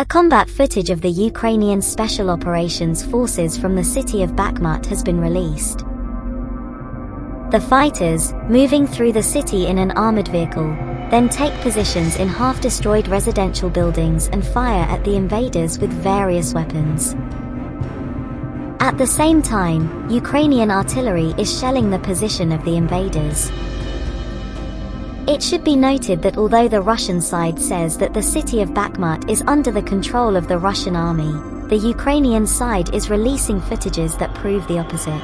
A combat footage of the Ukrainian Special Operations Forces from the city of Bakhmut has been released. The fighters, moving through the city in an armored vehicle, then take positions in half-destroyed residential buildings and fire at the invaders with various weapons. At the same time, Ukrainian artillery is shelling the position of the invaders. It should be noted that although the Russian side says that the city of Bakhmut is under the control of the Russian army, the Ukrainian side is releasing footages that prove the opposite.